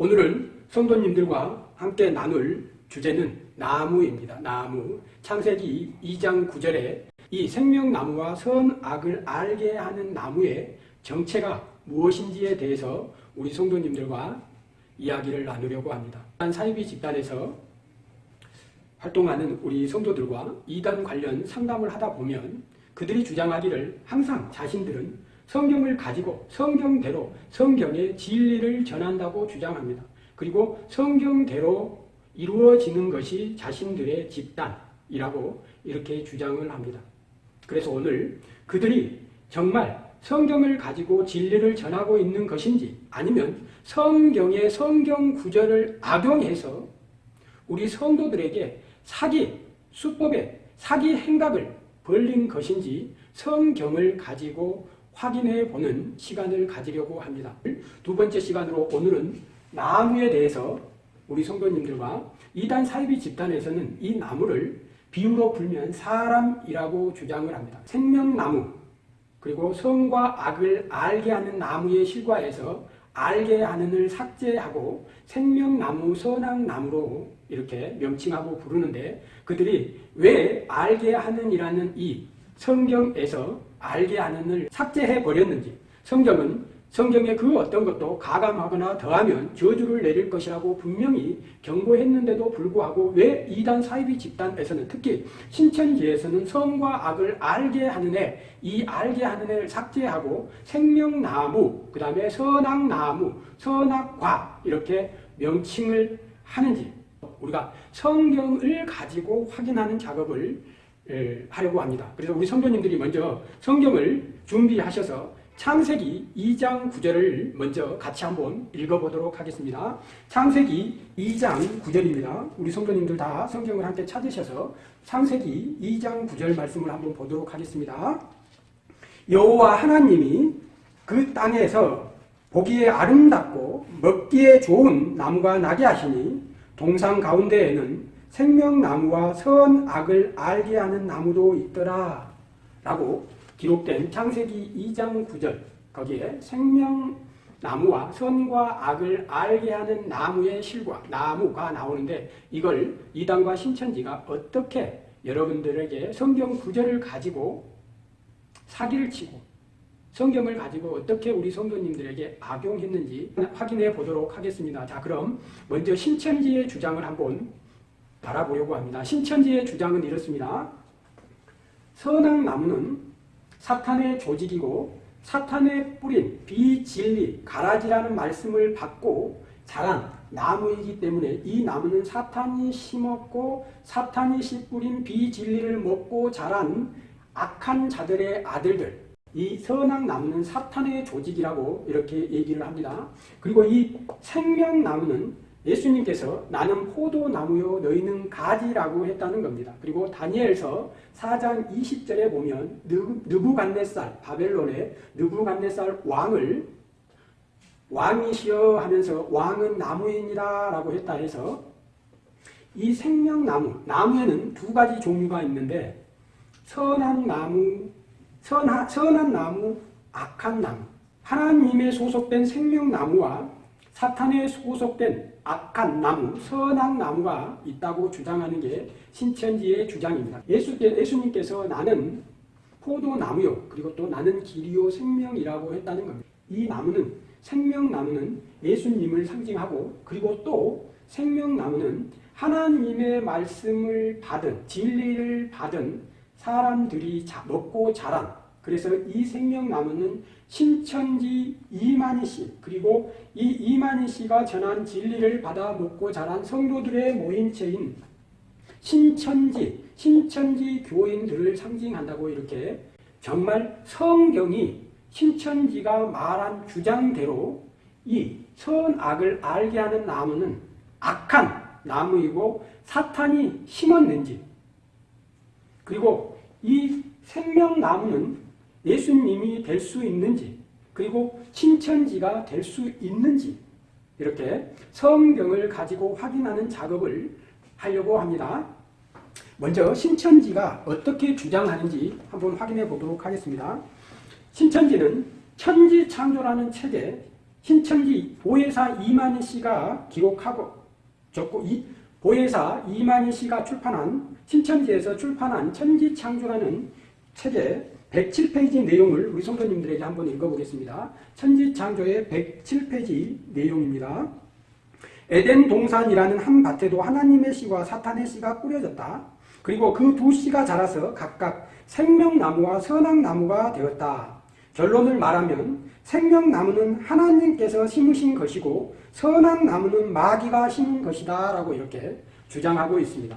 오늘은 성도님들과 함께 나눌 주제는 나무입니다. 나무. 창세기 2장 9절에 이 생명나무와 선악을 알게 하는 나무의 정체가 무엇인지에 대해서 우리 성도님들과 이야기를 나누려고 합니다. 사이비 집단에서 활동하는 우리 성도들과 이단 관련 상담을 하다 보면 그들이 주장하기를 항상 자신들은 성경을 가지고 성경대로 성경의 진리를 전한다고 주장합니다. 그리고 성경대로 이루어지는 것이 자신들의 집단이라고 이렇게 주장을 합니다. 그래서 오늘 그들이 정말 성경을 가지고 진리를 전하고 있는 것인지 아니면 성경의 성경 구절을 악용해서 우리 성도들에게 사기, 수법에 사기 행각을 벌린 것인지 성경을 가지고 확인해 보는 시간을 가지려고 합니다. 두 번째 시간으로 오늘은 나무에 대해서 우리 성도님들과 이단 사이비 집단에서는 이 나무를 비유로 불면 사람이라고 주장을 합니다. 생명나무 그리고 성과 악을 알게 하는 나무의 실과에서 알게 하는을 삭제하고 생명나무, 선악나무로 이렇게 명칭하고 부르는데 그들이 왜 알게 하는이라는 이 성경에서 알게 하는 을 삭제해 버렸는지 성경은 성경의 그 어떤 것도 가감하거나 더하면 저주를 내릴 것이라고 분명히 경고했는데도 불구하고 왜 이단 사이비 집단에서는 특히 신천지에서는 성과 악을 알게 하는 애, 이 알게 하는 애를 삭제하고 생명나무, 그 다음에 선악나무, 선악과 이렇게 명칭을 하는지 우리가 성경을 가지고 확인하는 작업을 하려고 합니다. 그래서 우리 성도님들이 먼저 성경을 준비하셔서 창세기 2장 9절을 먼저 같이 한번 읽어보도록 하겠습니다. 창세기 2장 9절입니다. 우리 성도님들 다 성경을 함께 찾으셔서 창세기 2장 9절 말씀을 한번 보도록 하겠습니다. 여호와 하나님이 그 땅에서 보기에 아름답고 먹기에 좋은 나무가 나게 하시니 동상 가운데에는 생명나무와 선악을 알게 하는 나무도 있더라 라고 기록된 창세기 2장 9절 거기에 생명나무와 선과 악을 알게 하는 나무의 실과 나무가 나오는데 이걸 이단과 신천지가 어떻게 여러분들에게 성경 구절을 가지고 사기를 치고 성경을 가지고 어떻게 우리 성도님들에게 악용했는지 확인해 보도록 하겠습니다. 자 그럼 먼저 신천지의 주장을 한번 바라보려고 합니다. 신천지의 주장은 이렇습니다. 선악 나무는 사탄의 조직이고 사탄의 뿌린 비진리, 가라지라는 말씀을 받고 자란 나무이기 때문에 이 나무는 사탄이 심었고 사탄이 씨 뿌린 비진리를 먹고 자란 악한 자들의 아들들 이 선악 나무는 사탄의 조직이라고 이렇게 얘기를 합니다. 그리고 이 생명나무는 예수님께서 나는 포도나무요 너희는 가지라고 했다는 겁니다. 그리고 다니엘서 4장 20절에 보면 느부갓네살 바벨론의 느부갓네살 왕을 왕이시여 하면서 왕은 나무이니라 라고 했다 해서 이 생명나무, 나무에는 두 가지 종류가 있는데 선한 나무, 선하, 선한 나무, 악한 나무 하나님의 소속된 생명나무와 사탄에 소속된 악한 나무, 선악 나무가 있다고 주장하는 게 신천지의 주장입니다. 예수, 예수님께서 나는 포도나무요. 그리고 또 나는 길이요 생명이라고 했다는 겁니다. 이 나무는 생명나무는 예수님을 상징하고 그리고 또 생명나무는 하나님의 말씀을 받은 진리를 받은 사람들이 먹고 자란 그래서 이 생명나무는 신천지 이만희 씨 그리고 이 이만희 씨가 전한 진리를 받아 먹고 자란 성도들의 모임체인 신천지, 신천지 교인들을 상징한다고 이렇게 정말 성경이 신천지가 말한 주장대로 이 선악을 알게 하는 나무는 악한 나무이고 사탄이 심었는지 그리고 이 생명나무는 예수님이 될 수 있는지 그리고 신천지가 될 수 있는지 이렇게 성경을 가지고 확인하는 작업을 하려고 합니다. 먼저 신천지가 어떻게 주장하는지 한번 확인해 보도록 하겠습니다. 신천지는 천지창조라는 책에 신천지 보혜사 이만희 씨가 기록하고 적고 이 보혜사 이만희 씨가 출판한 신천지에서 출판한 천지창조라는 책의 107페이지 내용을 우리 성도님들에게 한번 읽어보겠습니다. 천지창조의 107페이지 내용입니다. 에덴 동산이라는 한 밭에도 하나님의 씨와 사탄의 씨가 뿌려졌다. 그리고 그 두 씨가 자라서 각각 생명나무와 선악나무가 되었다. 결론을 말하면 생명나무는 하나님께서 심으신 것이고 선악나무는 마귀가 심은 것이다 라고 이렇게 주장하고 있습니다.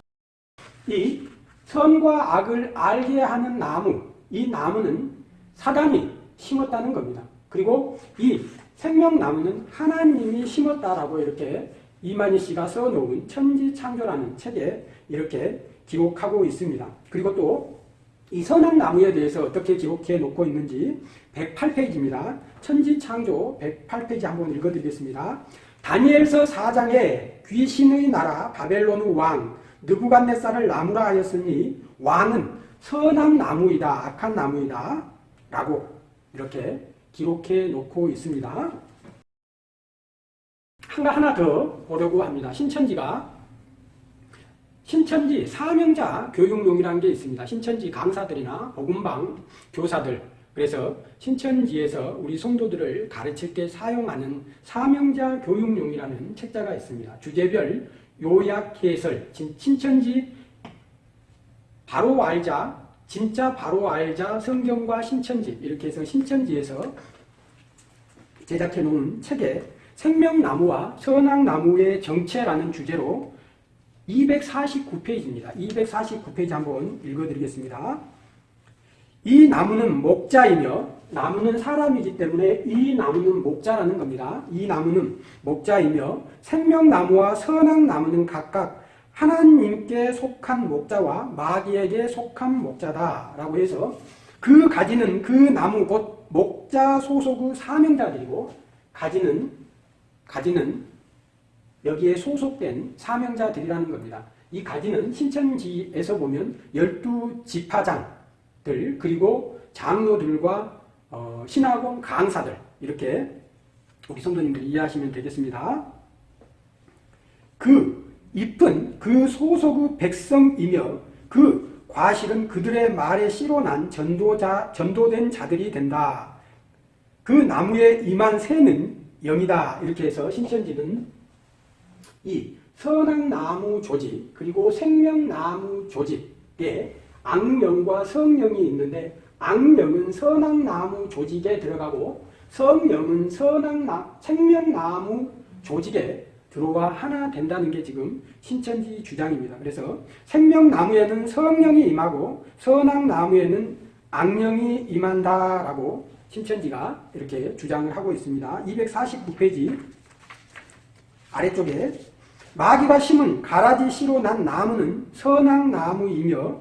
이 선과 악을 알게 하는 나무, 이 나무는 사단이 심었다는 겁니다. 그리고 이 생명나무는 하나님이 심었다라고 이렇게 이만희 씨가 써놓은 천지창조라는 책에 이렇게 기록하고 있습니다. 그리고 또 이 선악나무에 대해서 어떻게 기록해 놓고 있는지 108페이지입니다. 천지창조 108페이지 한번 읽어드리겠습니다. 다니엘서 4장에 귀신의 나라 바벨론의 왕 느부갓네살을 나무라 하였으니 왕은 선한 나무이다 악한 나무이다 라고 이렇게 기록해 놓고 있습니다. 하나 더 보려고 합니다. 신천지가 신천지 사명자 교육용이라는 게 있습니다. 신천지 강사들이나 복음방 교사들 그래서 신천지에서 우리 성도들을 가르칠 때 사용하는 사명자 교육용이라는 책자가 있습니다. 주제별 요약 해설 신천지 바로 알자 진짜 바로 알자 성경과 신천지 이렇게 해서 신천지에서 제작해 놓은 책에 생명나무와 선악나무의 정체라는 주제로 249페이지입니다. 249페이지 한번 읽어드리겠습니다. 이 나무는 목자이며 나무는 사람이기 때문에 이 나무는 목자라는 겁니다. 이 나무는 목자이며 생명나무와 선악나무는 각각 하나님께 속한 목자와 마귀에게 속한 목자다 라고 해서 그 가지는 그 나무 곧 목자 소속의 사명자들이고 가지는 가지는 여기에 소속된 사명자들이라는 겁니다. 이 가지는 신천지에서 보면 열두 지파장들 그리고 장로들과 어, 신학원 강사들 이렇게 우리 성도님들 이해하시면 되겠습니다. 그 잎은 그 소속의 백성이며 그 과실은 그들의 말에 씨로 난 전도자, 전도된 자들이 된다. 그 나무에 임한 새는 영이다. 이렇게 해서 신천지는 이 선악나무 조직 그리고 생명나무 조직에 악령과 성령이 있는데 악령은 선악나무 조직에 들어가고 성령은 선악나, 생명나무 조직에 들어와 하나 된다는 게 지금 신천지 주장입니다. 그래서 생명나무에는 성령이 임하고 선악나무에는 악령이 임한다라고 신천지가 이렇게 주장을 하고 있습니다. 249페이지 아래쪽에 마귀가 심은 가라지 씨로 난 나무는 선악나무이며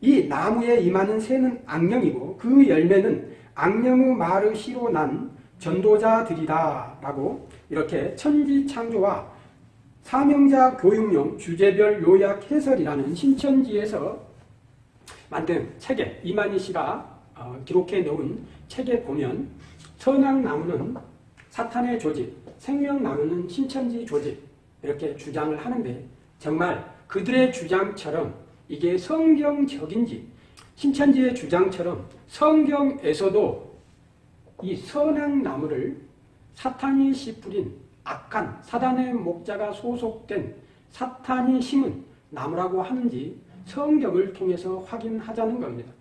이 나무에 임하는 새는 악령이고 그 열매는 악령의 말의 씨로 난 전도자들이다 라고 이렇게 천지창조와 사명자 교육용 주제별 요약 해설이라는 신천지에서 만든 책에 이만희 씨가 어, 기록해 놓은 책에 보면 선악나무는 사탄의 조직, 생명나무는 신천지 조직 이렇게 주장을 하는데 정말 그들의 주장처럼 이게 성경적인지 신천지의 주장처럼 성경에서도 이 선악나무를 사탄이 씨 뿌린 악한 사단의 목자가 소속된 사탄이 심은 나무라고 하는지 성경을 통해서 확인하자는 겁니다.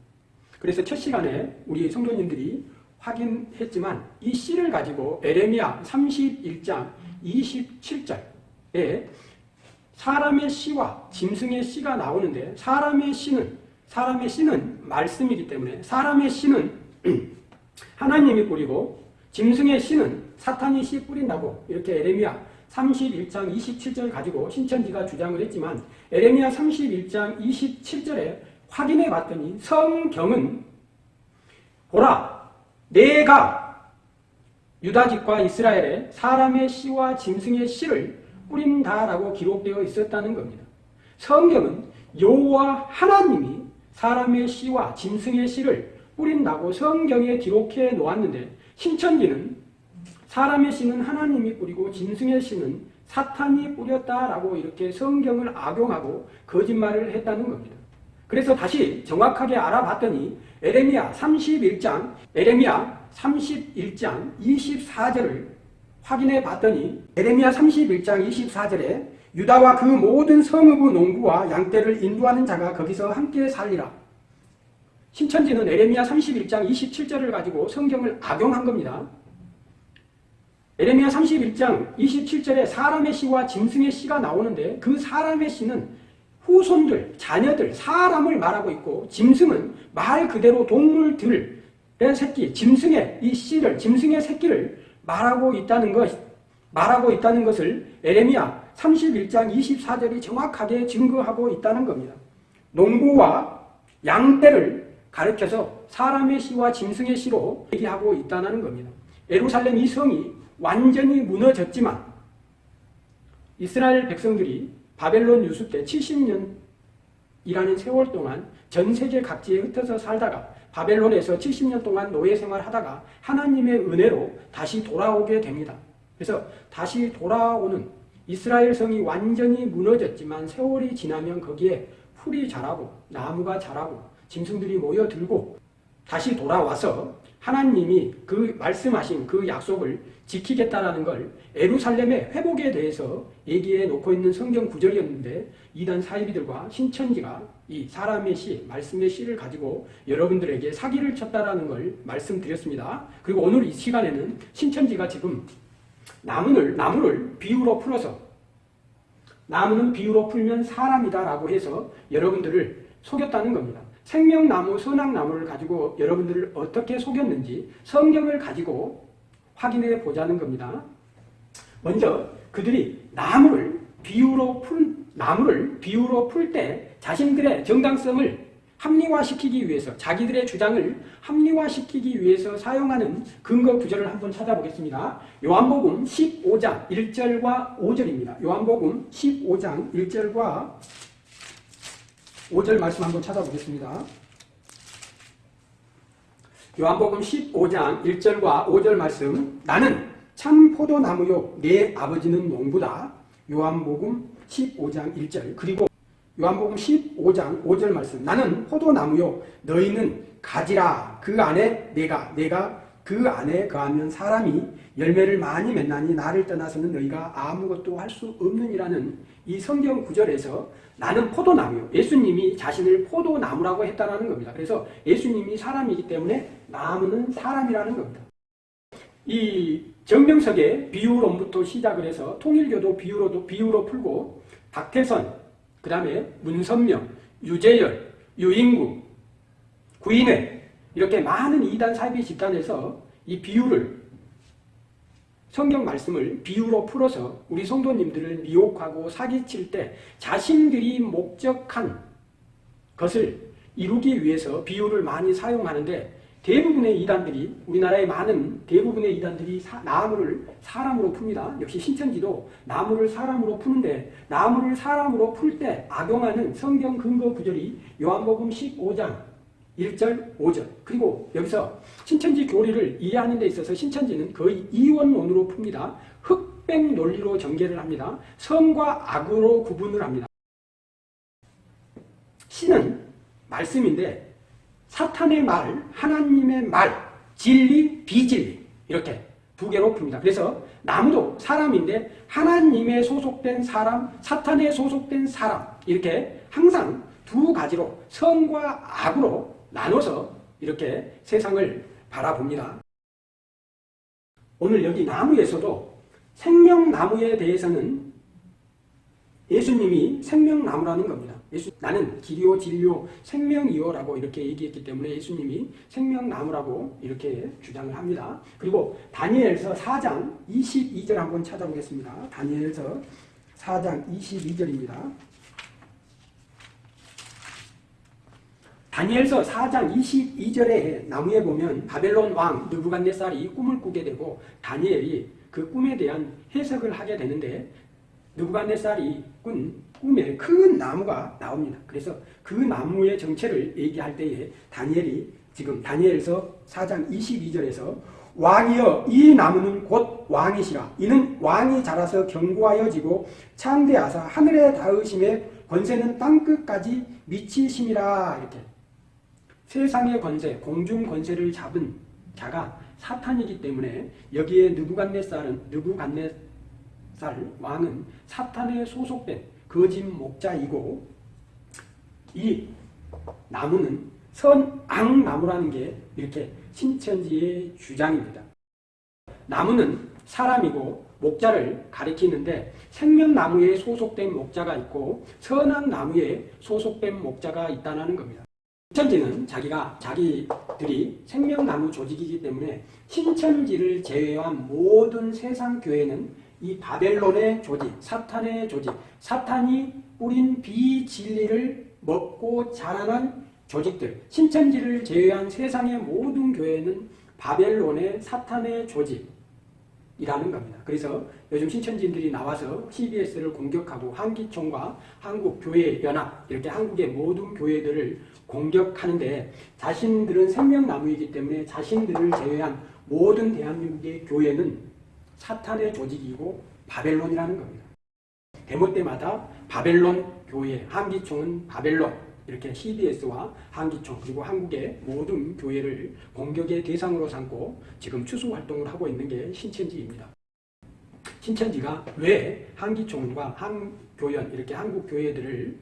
그래서 첫 시간에 우리 성도님들이 확인했지만 이 씨를 가지고 에레미야 31장 27절에 사람의 씨와 짐승의 씨가 나오는데 사람의 씨는 사람의 씨는 말씀이기 때문에 사람의 씨는 하나님이 뿌리고 짐승의 씨는 사탄이 씨 뿌린다고 이렇게 에레미야 31장 27절 가지고 신천지가 주장을 했지만 에레미야 31장 27절에 확인해 봤더니 성경은 보라 내가 유다 집과 이스라엘에 사람의 씨와 짐승의 씨를 뿌린다라고 기록되어 있었다는 겁니다. 성경은 여호와 하나님이 사람의 씨와 짐승의 씨를 뿌린다고 성경에 기록해 놓았는데 신천지는 사람의 씨는 하나님이 뿌리고 짐승의 씨는 사탄이 뿌렸다라고 이렇게 성경을 악용하고 거짓말을 했다는 겁니다. 그래서 다시 정확하게 알아봤더니 에레미야 31장 에레미야 31장 24절을 확인해 봤더니 에레미야 31장 24절에 유다와 그 모든 성읍의 농부와 양떼를 인도하는 자가 거기서 함께 살리라. 신천지는 에레미야 31장 27절을 가지고 성경을 악용한 겁니다. 에레미야 31장 27절에 사람의 씨와 짐승의 씨가 나오는데 그 사람의 씨는 후손들, 자녀들, 사람을 말하고 있고 짐승은 말 그대로 동물들의 새끼, 짐승의 이 씨를, 짐승의 새끼를 말하고 있다는 것, 말하고 있다는 것을 에레미야 31장 24절이 정확하게 증거하고 있다는 겁니다. 농부와 양떼를 가르쳐서 사람의 씨와 짐승의 씨로 얘기하고 있다는 겁니다. 예루살렘 이 성이 완전히 무너졌지만 이스라엘 백성들이 바벨론 유수 때 70년이라는 세월 동안 전 세계 각지에 흩어져 살다가 바벨론에서 70년 동안 노예 생활하다가 하나님의 은혜로 다시 돌아오게 됩니다. 그래서 다시 돌아오는 이스라엘 성이 완전히 무너졌지만 세월이 지나면 거기에 풀이 자라고 나무가 자라고 짐승들이 모여들고 다시 돌아와서 하나님이 그 말씀하신 그 약속을 지키겠다라는 걸 에루살렘의 회복에 대해서 얘기해 놓고 있는 성경 구절이었는데 이단 사이비들과 신천지가 이 사람의 시, 말씀의 시를 가지고 여러분들에게 사기를 쳤다라는 걸 말씀드렸습니다. 그리고 오늘 이 시간에는 신천지가 지금 나무를 나무를 비유로 풀어서 나무는 비유로 풀면 사람이다 라고 해서 여러분들을 속였다는 겁니다. 생명나무, 선악나무를 가지고 여러분들을 어떻게 속였는지 성경을 가지고 확인해 보자는 겁니다. 먼저 그들이 나무를 비유로 풀 나무를 비유로 풀 때 자신들의 정당성을 합리화시키기 위해서 자기들의 주장을 합리화시키기 위해서 사용하는 근거 구절을 한번 찾아보겠습니다. 요한복음 15장 1절과 5절입니다. 요한복음 15장 1절과 5절 말씀 한번 찾아보겠습니다. 요한복음 15장 1절과 5절 말씀 나는 참 포도나무요 내 아버지는 농부다. 요한복음 15장 1절 그리고 요한복음 15장 5절 말씀 나는 포도나무요 너희는 가지라 그 안에 내가 내가 그 안에 거하면 사람이 열매를 많이 맺나니 나를 떠나서는 너희가 아무것도 할 수 없느니라는 이 성경 구절에서 나는 포도나무요. 예수님이 자신을 포도나무라고 했다는 겁니다. 그래서 예수님이 사람이기 때문에 나무는 사람이라는 겁니다. 이 정명석의 비유론부터 시작을 해서 통일교도 비유로도 비유로 풀고 박태선, 그 다음에 문선명, 유재열, 유인구, 구인회 이렇게 많은 이단 사이비 집단에서 이 비유를 성경 말씀을 비유로 풀어서 우리 성도님들을 미혹하고 사기칠 때 자신들이 목적한 것을 이루기 위해서 비유를 많이 사용하는데 대부분의 이단들이 우리나라의 많은 대부분의 이단들이 사, 나무를 사람으로 풉니다. 역시 신천지도 나무를 사람으로 푸는데 나무를 사람으로 풀 때 악용하는 성경 근거 구절이 요한복음 15장 1절, 5절. 그리고 여기서 신천지 교리를 이해하는 데 있어서 신천지는 거의 이원론으로 풉니다. 흑백 논리로 전개를 합니다. 선과 악으로 구분을 합니다. 신은 말씀인데 사탄의 말, 하나님의 말, 진리, 비진리 이렇게 두 개로 풉니다. 그래서 나무도 사람인데 하나님의 소속된 사람, 사탄의 소속된 사람 이렇게 항상 두 가지로 선과 악으로 나눠서 이렇게 세상을 바라봅니다. 오늘 여기 나무에서도 생명나무에 대해서는 예수님이 생명나무라는 겁니다. 예수, 나는 길이요 진리요 생명이요라고 이렇게 얘기했기 때문에 예수님이 생명나무라고 이렇게 주장을 합니다. 그리고 다니엘서 4장 22절 한번 찾아보겠습니다. 다니엘서 4장 22절입니다. 다니엘서 4장 22절에 나무에 보면 바벨론 왕 느부갓네살이 꿈을 꾸게 되고 다니엘이 그 꿈에 대한 해석을 하게 되는데 느부갓네살이 꾼 꿈에 큰 나무가 나옵니다. 그래서 그 나무의 정체를 얘기할 때에 다니엘이 지금 다니엘서 4장 22절에서 왕이여 이 나무는 곧 왕이시라 이는 왕이 자라서 견고하여지고 창대하사 하늘에 닿으심에 권세는 땅끝까지 미치심이라 이렇게 세상의 권세 공중 권세를 잡은 자가 사탄이기 때문에 여기에 느부갓네살은 느부갓네살 왕은 사탄에 소속된 거짓 목자이고 이 나무는 선악나무라는 게 이렇게 신천지의 주장입니다. 나무는 사람이고 목자를 가리키는데 생명나무에 소속된 목자가 있고 선악나무에 소속된 목자가 있다는 겁니다. 신천지는 자기가 자기들이 생명나무 조직이기 때문에 신천지를 제외한 모든 세상 교회는 이 바벨론의 조직, 사탄의 조직, 사탄이 뿌린 비진리를 먹고 자라는 조직들, 신천지를 제외한 세상의 모든 교회는 바벨론의 사탄의 조직 이라는 겁니다. 그래서 요즘 신천지인들이 나와서 CBS를 공격하고 한기총과 한국교회연합 이렇게 한국의 모든 교회들을 공격하는데 자신들은 생명나무이기 때문에 자신들을 제외한 모든 대한민국의 교회는 사탄의 조직이고 바벨론이라는 겁니다. 대모 때마다 바벨론 교회, 한기총은 바벨론 이렇게 CBS와 한기총 그리고 한국의 모든 교회를 공격의 대상으로 삼고 지금 추수 활동을 하고 있는 게 신천지입니다. 신천지가 왜 한기총과 한교연 이렇게 한국 교회들을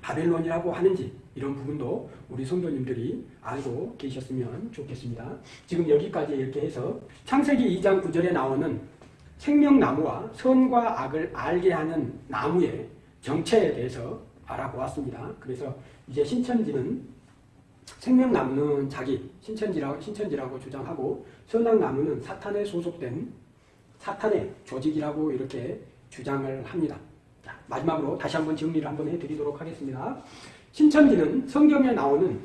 바벨론이라고 하는지 이런 부분도 우리 성도님들이 알고 계셨으면 좋겠습니다. 지금 여기까지 이렇게 해서 창세기 2장 9절에 나오는 생명나무와 선과 악을 알게 하는 나무의 정체에 대해서 알아보았습니다. 그래서 이제 신천지는 생명 나무는 자기 신천지라고, 신천지라고 주장하고 선악 나무는 사탄에 소속된 사탄의 조직이라고 이렇게 주장을 합니다. 자, 마지막으로 다시 한번 정리를 한번 해드리도록 하겠습니다. 신천지는 성경에 나오는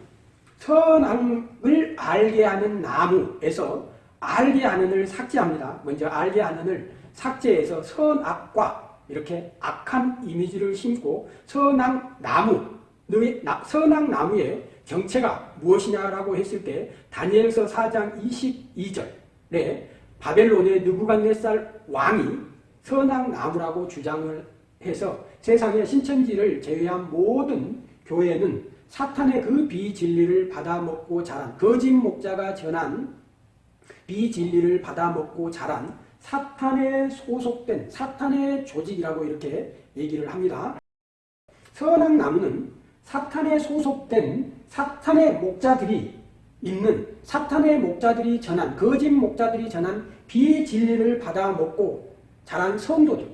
선악을 알게 하는 나무에서 알게 하는을 삭제합니다. 먼저 알게 하는을 삭제해서 선악과 이렇게 악한 이미지를 심고 선악 나무, 선악 나무의 정체가 무엇이냐라고 했을 때 다니엘서 4장 22절에 바벨론의 느부갓네살 왕이 선악 나무라고 주장을 해서 세상의 신천지를 제외한 모든 교회는 사탄의 그 비진리를 받아먹고 자란 거짓 목자가 전한 비진리를 받아먹고 자란 사탄에 소속된 사탄의 조직이라고 이렇게 얘기를 합니다. 선악 나무는 사탄에 소속된 사탄의 목자들이 있는 사탄의 목자들이 전한 거짓 목자들이 전한 비진리를 받아먹고 자란 성도들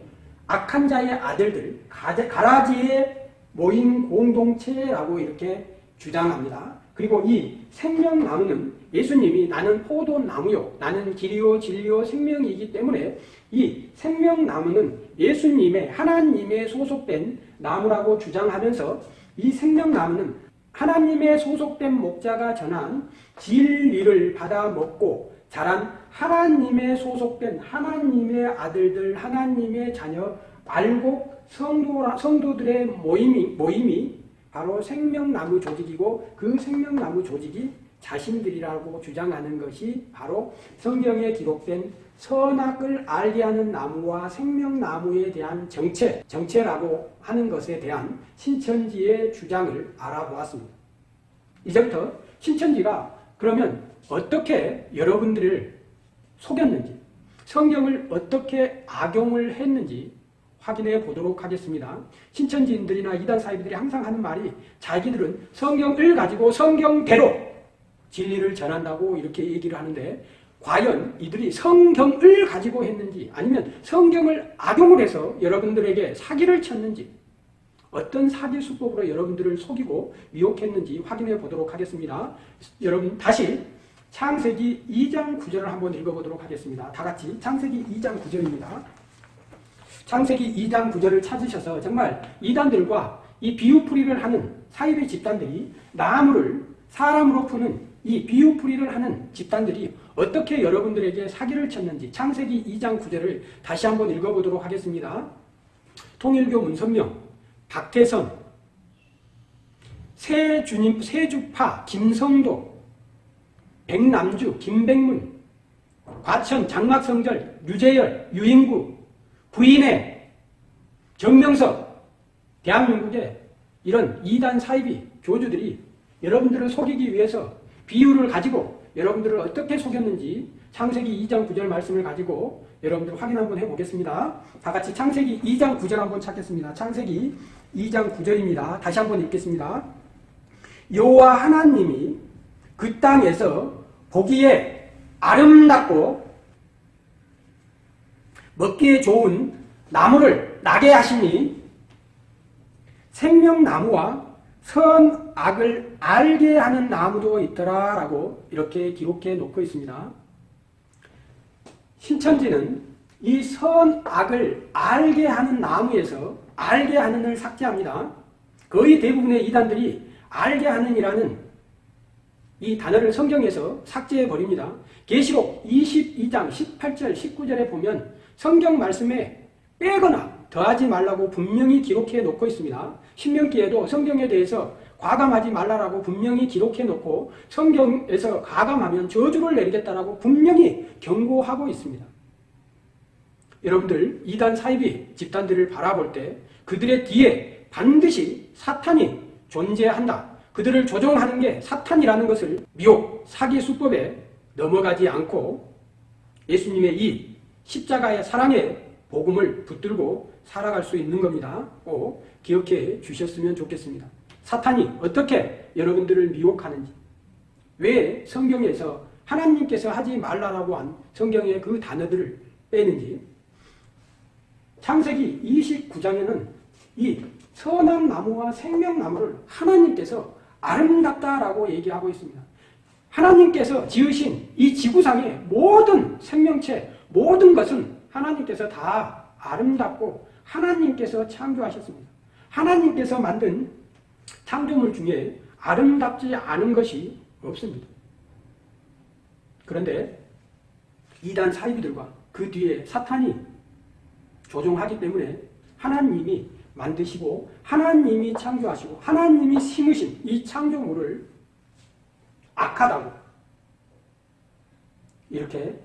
악한 자의 아들들 가라지의 모임 공동체라고 이렇게 주장합니다. 그리고 이 생명나무는 예수님이 나는 포도나무요 나는 길이요 진리요 생명이기 때문에 이 생명나무는 예수님의 하나님의 소속된 나무라고 주장하면서 이 생명나무는 하나님의 소속된 목자가 전한 진리를 받아 먹고 자란 하나님의 소속된 하나님의 아들들 하나님의 자녀 알곡 성도, 성도들의 모임이, 모임이 바로 생명나무 조직이고 그 생명나무 조직이 자신들이라고 주장하는 것이 바로 성경에 기록된 선악을 알게 하는 나무와 생명나무에 대한 정체, 정체라고 하는 것에 대한 신천지의 주장을 알아보았습니다. 이제부터 신천지가 그러면 어떻게 여러분들을 속였는지, 성경을 어떻게 악용을 했는지 확인해 보도록 하겠습니다. 신천지인들이나 이단 사이비들이 항상 하는 말이 자기들은 성경을 가지고 성경대로 진리를 전한다고 이렇게 얘기를 하는데 과연 이들이 성경을 가지고 했는지 아니면 성경을 악용을 해서 여러분들에게 사기를 쳤는지 어떤 사기 수법으로 여러분들을 속이고 미혹했는지 확인해 보도록 하겠습니다. 여러분 다시 창세기 2장 9절을 한번 읽어보도록 하겠습니다. 다 같이 창세기 2장 9절입니다. 창세기 2장 9절을 찾으셔서 정말 이단들과 이 비유풀이를 하는 사이비 집단들이 나무를 사람으로 푸는 이 비유풀이를 하는 집단들이 어떻게 여러분들에게 사기를 쳤는지 창세기 2장 9절을 다시 한번 읽어보도록 하겠습니다. 통일교 문선명, 박태선, 세주님, 세주파, 김성도, 백남주, 김백문, 과천, 장막성절, 유재열, 유인구, 부인의, 정명석, 대한민국의 이런 이단 사이비 교주들이 여러분들을 속이기 위해서 비유를 가지고 여러분들을 어떻게 속였는지 창세기 2장 9절 말씀을 가지고 여러분들 확인 한번 해보겠습니다. 다 같이 창세기 2장 9절 한번 찾겠습니다. 창세기 2장 9절입니다. 다시 한번 읽겠습니다. 여호와 하나님이 그 땅에서 보기에 아름답고 먹기에 좋은 나무를 나게 하시니 생명나무와 선악을 알게 하는 나무도 있더라 라고 이렇게 기록해 놓고 있습니다. 신천지는 이 선악을 알게 하는 나무에서 알게 하는을 삭제합니다. 거의 대부분의 이단들이 알게 하는이라는 이 단어를 성경에서 삭제해 버립니다. 계시록 22장 18절 19절에 보면 성경 말씀에 빼거나 더하지 말라고 분명히 기록해 놓고 있습니다. 신명기에도 성경에 대해서 과감하지 말라라고 분명히 기록해 놓고 성경에서 과감하면 저주를 내리겠다라고 분명히 경고하고 있습니다. 여러분들 이단 사이비 집단들을 바라볼 때 그들의 뒤에 반드시 사탄이 존재한다. 그들을 조종하는 게 사탄이라는 것을 미혹, 사기 수법에 넘어가지 않고 예수님의 이 십자가의 사랑의 복음을 붙들고 살아갈 수 있는 겁니다. 꼭 기억해 주셨으면 좋겠습니다. 사탄이 어떻게 여러분들을 미혹하는지, 왜 성경에서 하나님께서 하지 말라라고 한 성경의 그 단어들을 빼는지, 창세기 29장에는 이 선한 나무와 생명나무를 하나님께서 아름답다라고 얘기하고 있습니다. 하나님께서 지으신 이 지구상의 모든 생명체, 모든 것은 하나님께서 다 아름답고 하나님께서 창조하셨습니다. 하나님께서 만든 창조물 중에 아름답지 않은 것이 없습니다. 그런데 이단 사이비들과 그 뒤에 사탄이 조종하기 때문에 하나님이 만드시고 하나님이 창조하시고 하나님이 심으신 이 창조물을 악하다고 이렇게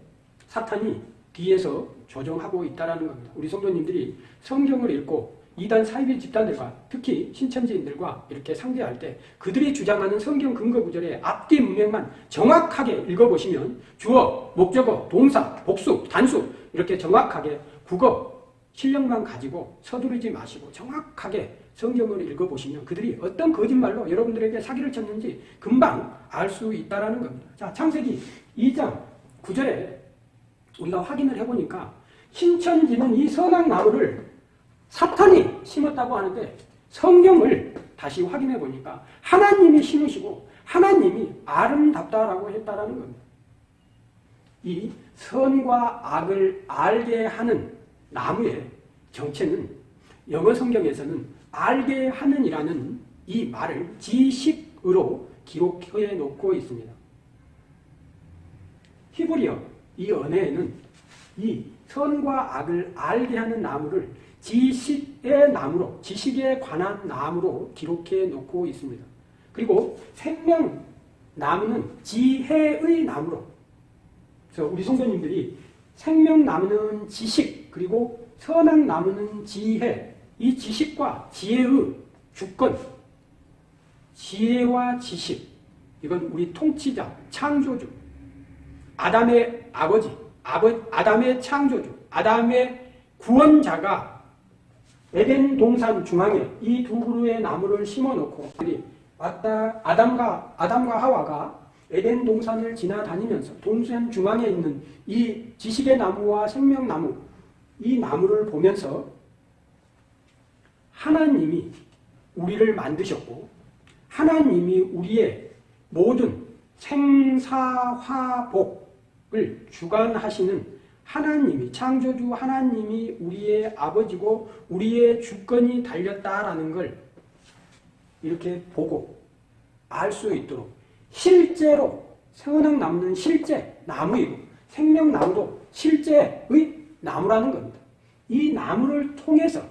사탄이 뒤에서 조종하고 있다는 겁니다. 우리 성도님들이 성경을 읽고 이단 사이비 집단들과 특히 신천지인들과 이렇게 상대할 때 그들이 주장하는 성경 근거 구절의 앞뒤 문맥만 정확하게 읽어보시면 주어, 목적어, 동사, 복수, 단수 이렇게 정확하게 국어, 실력만 가지고 서두르지 마시고 정확하게 성경을 읽어보시면 그들이 어떤 거짓말로 여러분들에게 사기를 쳤는지 금방 알 수 있다는 겁니다. 자, 창세기 2장 9절에 우리가 확인을 해보니까 신천지는 이 선악 나무를 사탄이 심었다고 하는데 성경을 다시 확인해 보니까 하나님이 심으시고 하나님이 아름답다라고 했다라는 겁니다. 이 선과 악을 알게 하는 나무의 정체는 영어 성경에서는 알게 하는이라는 이 말을 지식으로 기록해 놓고 있습니다. 히브리어 이 언어에는 이 선과 악을 알게 하는 나무를 지식의 나무로 지식에 관한 나무로 기록해 놓고 있습니다. 그리고 생명 나무는 지혜의 나무로 그래서 우리 성도님들이 생명 나무는 지식 그리고 선악 나무는 지혜 이 지식과 지혜의 주권 지혜와 지식 이건 우리 통치자 창조주 아담의 아버지 아버, 아담의 창조주 아담의 구원자가 에덴 동산 중앙에 이 두 그루의 나무를 심어놓고 왔다 아담과 아담과 하와가 에덴 동산을 지나다니면서 동산 중앙에 있는 이 지식의 나무와 생명나무 이 나무를 보면서 하나님이 우리를 만드셨고 하나님이 우리의 모든 생사화복 을 주관하시는 하나님이 창조주 하나님이 우리의 아버지고 우리의 주권이 달렸다라는 걸 이렇게 보고 알 수 있도록 실제로 생은학 나무는 실제 나무이고 생명나무도 실제의 나무라는 겁니다. 이 나무를 통해서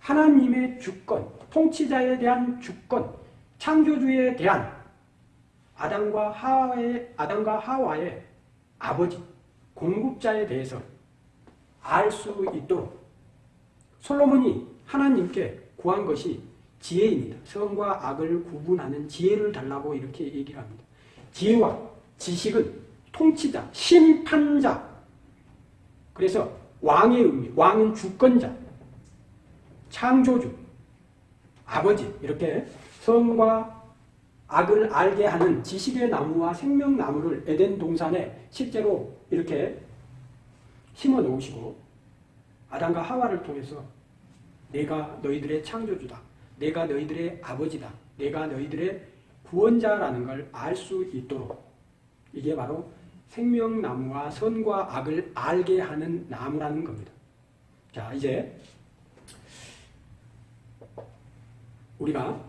하나님의 주권, 통치자에 대한 주권, 창조주에 대한 아담과 하와의 아담과 하와의 아버지 공급자에 대해서 알 수 있도록 솔로몬이 하나님께 구한 것이 지혜입니다. 선과 악을 구분하는 지혜를 달라고 이렇게 얘기를 합니다. 지혜와 지식은 통치자, 심판자. 그래서 왕의 의미, 왕은 주권자, 창조주, 아버지 이렇게 선과 악을 알게 하는 지식의 나무와 생명나무를 에덴 동산에 실제로 이렇게 심어 놓으시고 아담과 하와를 통해서 내가 너희들의 창조주다. 내가 너희들의 아버지다. 내가 너희들의 구원자라는 걸 알 수 있도록 이게 바로 생명나무와 선과 악을 알게 하는 나무라는 겁니다. 자 이제 우리가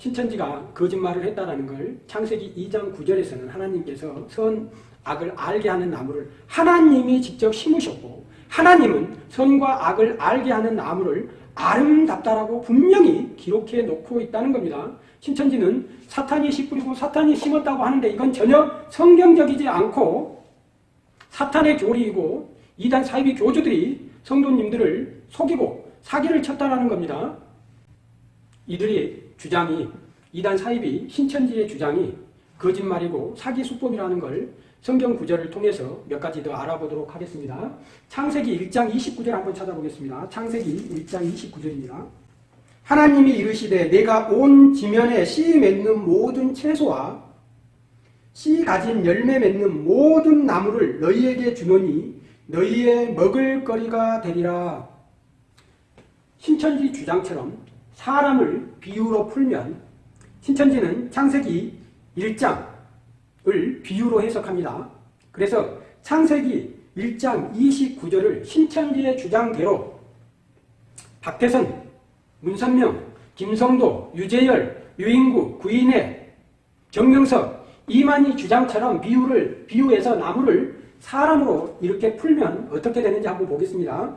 신천지가 거짓말을 했다라는 걸 창세기 2장 9절에서는 하나님께서 선, 악을 알게 하는 나무를 하나님이 직접 심으셨고 하나님은 선과 악을 알게 하는 나무를 아름답다라고 분명히 기록해 놓고 있다는 겁니다. 신천지는 사탄이 씨 뿌리고 사탄이 심었다고 하는데 이건 전혀 성경적이지 않고 사탄의 교리이고 이단 사이비 교주들이 성도님들을 속이고 사기를 쳤다라는 겁니다. 이들의 주장이 이단 사입이 신천지의 주장이 거짓말이고 사기 수법이라는 걸 성경 구절을 통해서 몇 가지 더 알아보도록 하겠습니다. 창세기 1장 29절 한번 찾아보겠습니다. 창세기 1장 29절입니다. 하나님이 이르시되 내가 온 지면에 씨 맺는 모든 채소와 씨 가진 열매 맺는 모든 나무를 너희에게 주노니 너희의 먹을 거리가 되리라. 신천지 주장처럼 사람을 비유로 풀면 신천지는 창세기 1장을 비유로 해석합니다. 그래서 창세기 1장 29절을 신천지의 주장대로 박태선, 문선명, 김성도, 유재열, 유인구, 구인혜, 정명석, 이만희 주장처럼 비유를 비유해서 나무를 사람으로 이렇게 풀면 어떻게 되는지 한번 보겠습니다.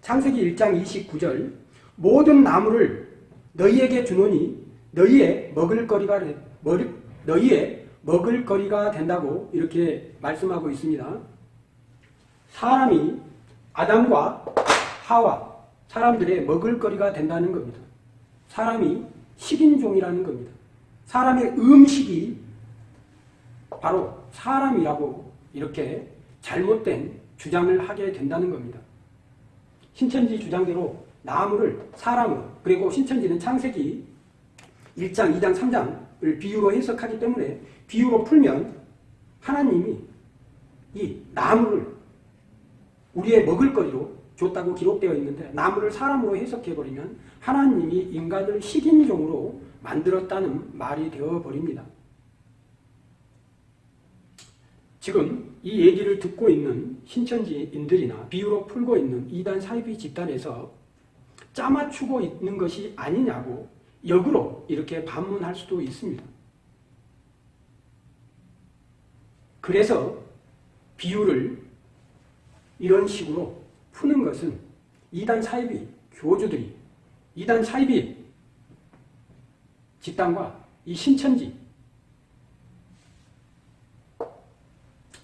창세기 1장 29절 모든 나무를 너희에게 주노니 너희의 먹을거리가 너희의 먹을거리가 된다고 이렇게 말씀하고 있습니다. 사람이 아담과 하와 사람들의 먹을거리가 된다는 겁니다. 사람이 식인종이라는 겁니다. 사람의 음식이 바로 사람이라고 이렇게 잘못된 주장을 하게 된다는 겁니다. 신천지 주장대로 나무를 사람으로 그리고 신천지는 창세기 1장, 2장, 3장을 비유로 해석하기 때문에 비유로 풀면 하나님이 이 나무를 우리의 먹을거리로 줬다고 기록되어 있는데 나무를 사람으로 해석해버리면 하나님이 인간을 식인종으로 만들었다는 말이 되어버립니다. 지금 이 얘기를 듣고 있는 신천지인들이나 비유로 풀고 있는 이단 사이비 집단에서 짜맞추고 있는 것이 아니냐고 역으로 이렇게 반문할 수도 있습니다. 그래서 비유를 이런 식으로 푸는 것은 이단 사이비 교주들이 이단 사이비 집단과 이 신천지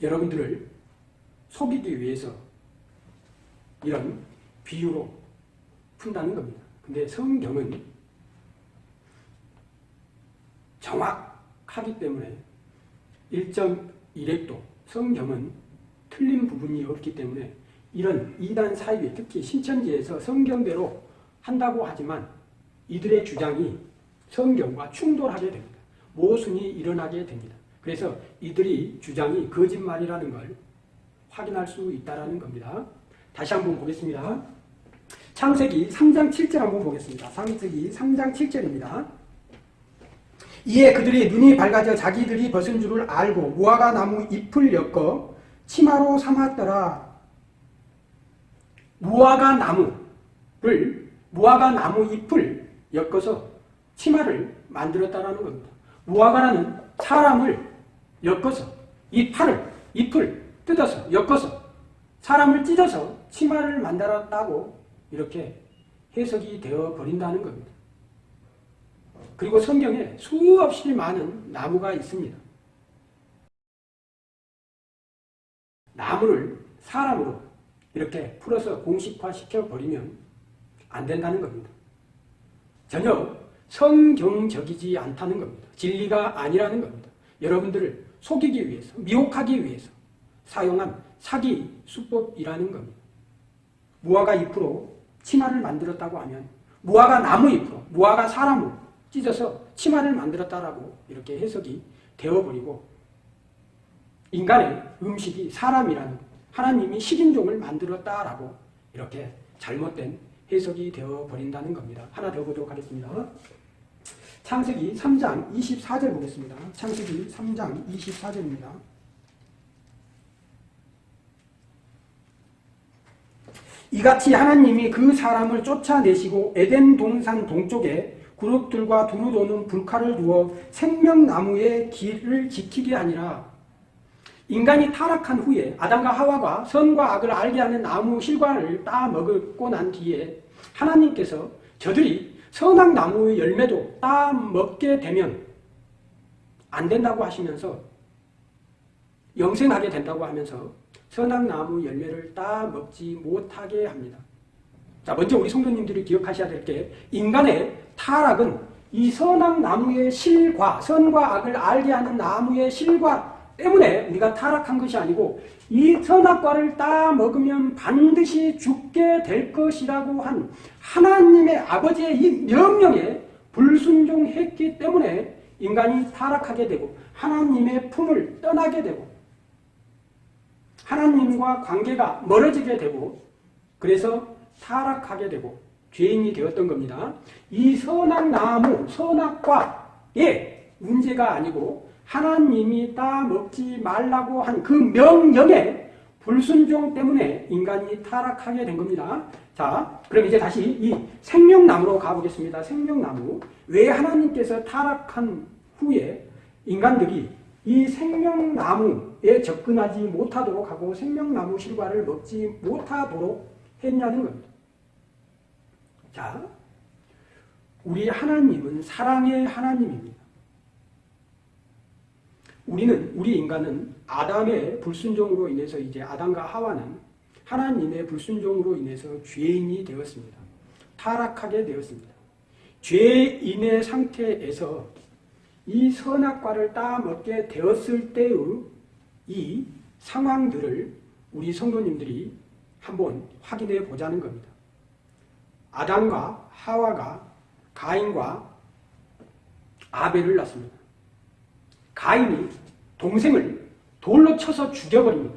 여러분들을 속이기 위해서 이런 비유로 푼다는 겁니다. 근데 성경은 정확하기 때문에 1.1핵도 성경은 틀린 부분이 없기 때문에 이런 이단 사이비 특히 신천지에서 성경대로 한다고 하지만 이들의 주장이 성경과 충돌하게 됩니다. 모순이 일어나게 됩니다. 그래서 이들이 주장이 거짓말이라는 걸 확인할 수 있다는 겁니다. 다시 한번 보겠습니다. 창세기 3장 7절 한번 보겠습니다. 창세기 3장 7절입니다. 이에 그들이 눈이 밝아져 자기들이 벗은 줄을 알고 무화과 나무 잎을 엮어 치마로 삼았더라. 무화과 나무를 무화과 나무 잎을 엮어서 치마를 만들었다라는 겁니다. 무화과라는 사람을 엮어서 이 팔을 잎을 뜯어서 엮어서 사람을 찢어서 치마를 만들었다고 이렇게 해석이 되어 버린다는 겁니다. 그리고 성경에 수없이 많은 나무가 있습니다. 나무를 사람으로 이렇게 풀어서 공식화시켜 버리면 안 된다는 겁니다. 전혀 성경적이지 않다는 겁니다. 진리가 아니라는 겁니다. 여러분들을 속이기 위해서, 미혹하기 위해서 사용한 사기 수법이라는 겁니다. 무화과 잎으로 치마를 만들었다고 하면 무화과 나무 잎으로, 무화과 사람으로 찢어서 치마를 만들었다라고 이렇게 해석이 되어버리고 인간의 음식이 사람이라는 하나님이 식인종을 만들었다라고 이렇게 잘못된 해석이 되어버린다는 겁니다. 하나 더 보도록 하겠습니다. 창세기 3장 24절 보겠습니다. 창세기 3장 24절입니다. 이같이 하나님이 그 사람을 쫓아내시고 에덴 동산 동쪽에 그룹들과 두루 도는 불칼을 두어 생명나무의 길을 지키게 아니라. 인간이 타락한 후에 아담과 하와가 선과 악을 알게 하는 나무 실과를 따 먹고 난 뒤에 하나님께서 저들이 선악 나무의 열매도 따 먹게 되면 안 된다고 하시면서 영생하게 된다고 하면서 선악 나무 열매를 따 먹지 못하게 합니다. 자, 먼저 우리 성도님들이 기억하셔야 될 게 인간의 타락은 이 선악 나무의 실과 선과 악을 알게 하는 나무의 실과 때문에 우리가 타락한 것이 아니고 이 선악과를 따 먹으면 반드시 죽게 될 것이라고 한 하나님의 아버지의 이 명령에 불순종했기 때문에 인간이 타락하게 되고 하나님의 품을 떠나게 되고 하나님과 관계가 멀어지게 되고 그래서 타락하게 되고 죄인이 되었던 겁니다. 이 선악 나무, 선악과의 문제가 아니고 하나님이 따 먹지 말라고 한 그 명령에 불순종 때문에 인간이 타락하게 된 겁니다. 자, 그럼 이제 다시 이 생명나무로 가보겠습니다. 생명나무. 왜 하나님께서 타락한 후에 인간들이 이 생명나무에 접근하지 못하도록 하고 생명나무 실과를 먹지 못하도록 했냐는 겁니다. 자, 우리 하나님은 사랑의 하나님입니다. 우리는 우리 인간은 아담의 불순종으로 인해서 이제 아담과 하와는 하나님의 불순종으로 인해서 죄인이 되었습니다. 타락하게 되었습니다. 죄인의 상태에서 이 선악과를 따먹게 되었을 때의 이 상황들을 우리 성도님들이 한번 확인해 보자는 겁니다. 아담과 하와가 가인과 아벨을 낳습니다. 가인이 동생을 돌로 쳐서 죽여버립니다.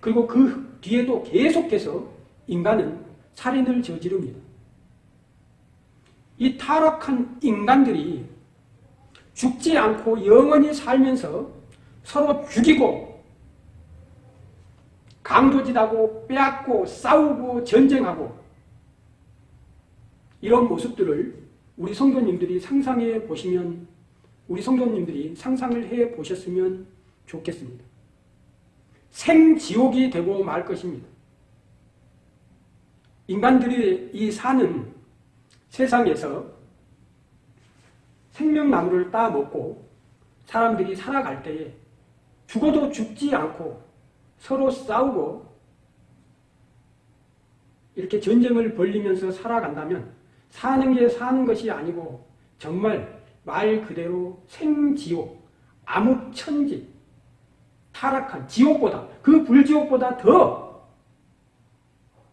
그리고 그 뒤에도 계속해서 인간은 살인을 저지릅니다. 이 타락한 인간들이 죽지 않고 영원히 살면서 서로 죽이고 강도짓하고 빼앗고 싸우고 전쟁하고 이런 모습들을 우리 성도님들이 상상해 보시면 우리 성도님들이 상상을 해 보셨으면 좋겠습니다. 생지옥이 되고 말 것입니다. 인간들이 이 사는 세상에서 생명나무를 따먹고 사람들이 살아갈 때에 죽어도 죽지 않고 서로 싸우고 이렇게 전쟁을 벌리면서 살아간다면 사는 게 사는 것이 아니고 정말 말 그대로 생지옥, 암흑천지, 타락한 지옥보다 그 불지옥보다 더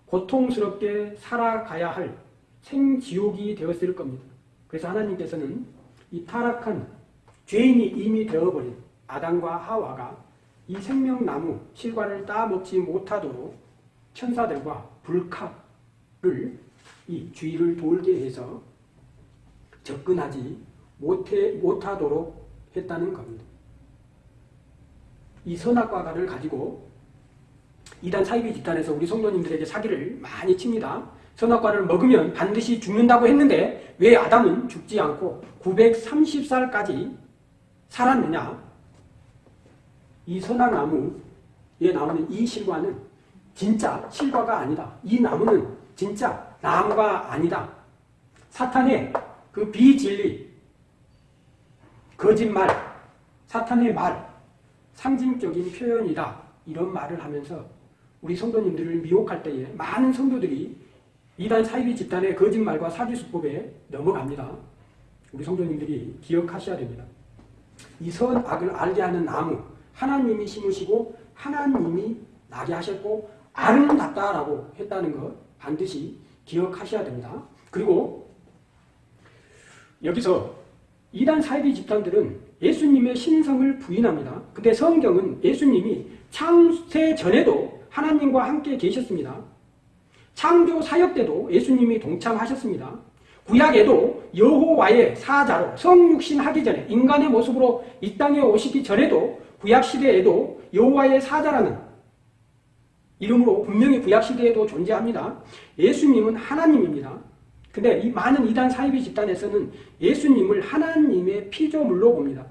고통스럽게 살아가야 할 생지옥이 되었을 겁니다. 그래서 하나님께서는 이 타락한 죄인이 이미 되어버린 아담과 하와가 이 생명나무 실과를 따먹지 못하도록 천사들과 불칼을 이 주위를 돌게 해서 접근하지 못해, 못하도록 했다는 겁니다. 이 선악과를 가지고 이단 사이비 집단에서 우리 성도님들에게 사기를 많이 칩니다. 선악과를 먹으면 반드시 죽는다고 했는데 왜 아담은 죽지 않고 930살까지 살았느냐? 이 선악나무에 나오는 이 실과는 진짜 실과가 아니다. 이 나무는 진짜 나무가 아니다. 사탄의 그 비진리, 거짓말, 사탄의 말, 상징적인 표현이다. 이런 말을 하면서 우리 성도님들을 미혹할 때에 많은 성도들이 이단 사이비 집단의 거짓말과 사기 수법에 넘어갑니다. 우리 성도님들이 기억하셔야 됩니다. 이 선악을 알게 하는 나무 하나님이 심으시고 하나님이 나게 하셨고 아름답다라고 했다는 것 반드시 기억하셔야 됩니다. 그리고 여기서 이단 사이비 집단들은 예수님의 신성을 부인합니다. 근데 성경은 예수님이 창세 전에도 하나님과 함께 계셨습니다. 창조 사역 때도 예수님이 동참하셨습니다. 구약에도 여호와의 사자로 성육신 하기 전에 인간의 모습으로 이 땅에 오시기 전에도 구약 시대에도 여호와의 사자라는 이름으로 분명히 구약 시대에도 존재합니다. 예수님은 하나님입니다. 근데 이 많은 이단 사이비 집단에서는 예수님을 하나님의 피조물로 봅니다.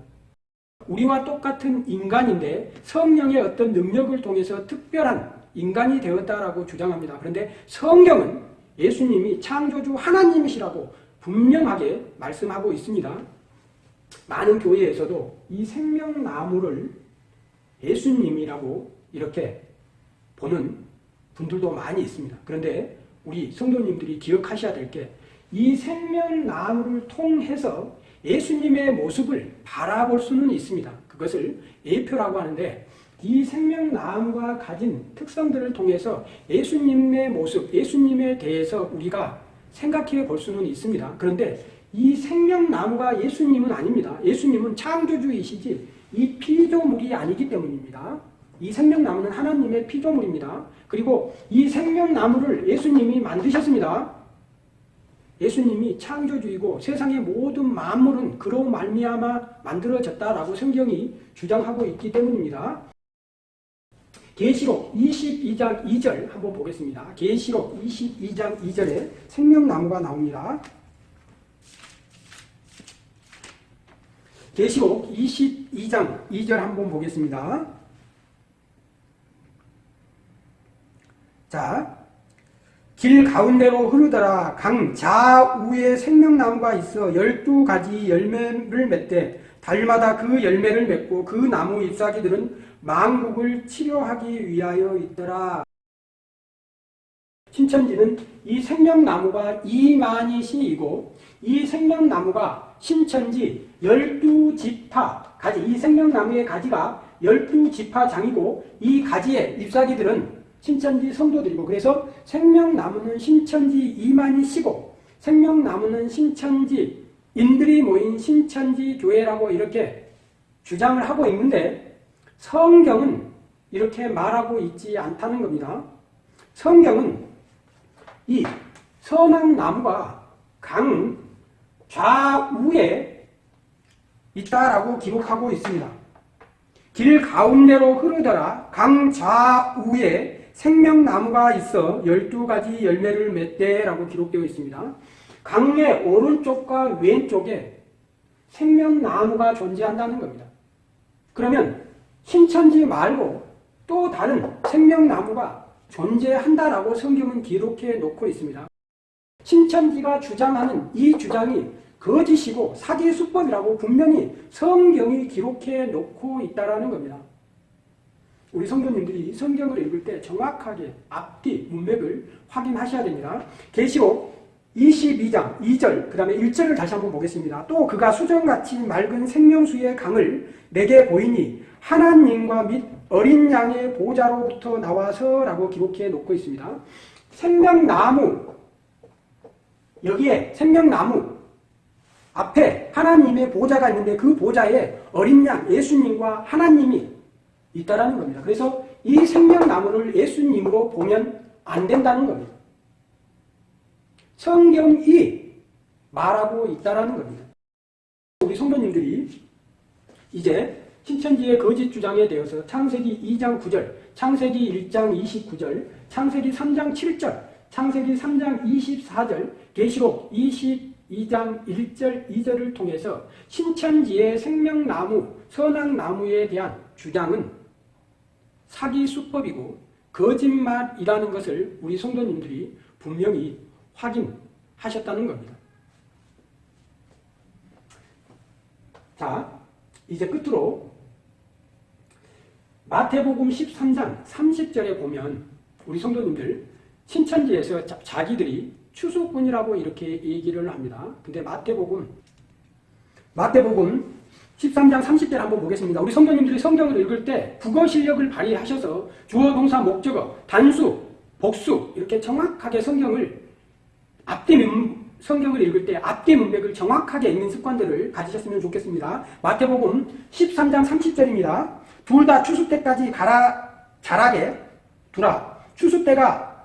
우리와 똑같은 인간인데 성령의 어떤 능력을 통해서 특별한 인간이 되었다라고 주장합니다. 그런데 성경은 예수님이 창조주 하나님이시라고 분명하게 말씀하고 있습니다. 많은 교회에서도 이 생명나무를 예수님이라고 이렇게 보는 분들도 많이 있습니다. 그런데 우리 성도님들이 기억하셔야 될 게 이 생명나무를 통해서 예수님의 모습을 바라볼 수는 있습니다. 그것을 예표라고 하는데 이 생명나무가 가진 특성들을 통해서 예수님의 모습, 예수님에 대해서 우리가 생각해 볼 수는 있습니다. 그런데 이 생명나무가 예수님은 아닙니다. 예수님은 창조주이시지 이 피조물이 아니기 때문입니다. 이 생명나무는 하나님의 피조물입니다. 그리고 이 생명나무를 예수님이 만드셨습니다. 예수님이 창조주이고 세상의 모든 만물은 그로 말미암아 만들어졌다라고 성경이 주장하고 있기 때문입니다. 계시록 22장 2절 한번 보겠습니다. 계시록 22장 2절에 생명나무가 나옵니다. 계시록 22장 2절 한번 보겠습니다. 자, 길 가운데로 흐르더라 강 좌우에 생명나무가 있어 열두 가지 열매를 맺되 달마다 그 열매를 맺고 그 나무 잎사귀들은 망국을 치료하기 위하여 있더라. 신천지는 이 생명나무가 이만희시이고 이 생명나무가 신천지 열두 지파 가지 이 생명나무의 가지가 열두 지파장이고 이 가지의 잎사귀들은 신천지 성도들이고 그래서 생명나무는 신천지 이만희시고 생명나무는 신천지 인들이 모인 신천지 교회라고 이렇게 주장을 하고 있는데 성경은 이렇게 말하고 있지 않다는 겁니다. 성경은 이 선한 나무가 강 좌우에 있다라고 기록하고 있습니다. 길 가운데로 흐르더라 강 좌우에 생명나무가 있어 12가지 열매를 맺대라고 기록되어 있습니다. 강의 오른쪽과 왼쪽에 생명나무가 존재한다는 겁니다. 그러면 신천지 말고 또 다른 생명나무가 존재한다라고 성경은 기록해 놓고 있습니다. 신천지가 주장하는 이 주장이 거짓이고 사기 수법이라고 분명히 성경이 기록해 놓고 있다는 겁니다. 우리 성도님들이 성경을 읽을 때 정확하게 앞뒤 문맥을 확인하셔야 됩니다. 계시록 22장 2절 그 다음에 1절을 다시 한번 보겠습니다. 또 그가 수정같이 맑은 생명수의 강을 내게 보이니 하나님과 및 어린 양의 보좌로부터 나와서 라고 기록해 놓고 있습니다. 생명나무 여기에 생명나무 앞에 하나님의 보좌가 있는데 그 보좌에 어린 양 예수님과 하나님이 있다라는 겁니다. 그래서 이 생명나무를 예수님으로 보면 안 된다는 겁니다. 성경이 말하고 있다라는 겁니다. 우리 성도님들이 이제 신천지의 거짓 주장에 대해서 창세기 2장 9절, 창세기 1장 29절, 창세기 3장 7절, 창세기 3장 24절, 계시록 22장 1절, 2절을 통해서 신천지의 생명나무, 선악나무에 대한 주장은 사기 수법이고 거짓말이라는 것을 우리 성도님들이 분명히 확인하셨다는 겁니다. 자, 이제 끝으로 마태복음 13장 30절에 보면 우리 성도님들 신천지에서 자, 자기들이 추수꾼이라고 이렇게 얘기를 합니다. 근데 마태복음 마태복음 13장 30절 한번 보겠습니다. 우리 성도님들이 성경을 읽을 때 국어 실력을 발휘하셔서 주어 동사 목적어 단수 복수 이렇게 정확하게 성경을 앞뒤 문, 성경을 읽을 때 앞뒤 문맥을 정확하게 읽는 습관들을 가지셨으면 좋겠습니다. 마태복음 13장 30절입니다. 둘 다 추수 때까지 가라 자라게 두라. 추수 때가